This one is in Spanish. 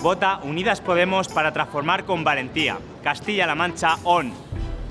Vota Unidas Podemos para transformar con valentía. Castilla-La Mancha ON.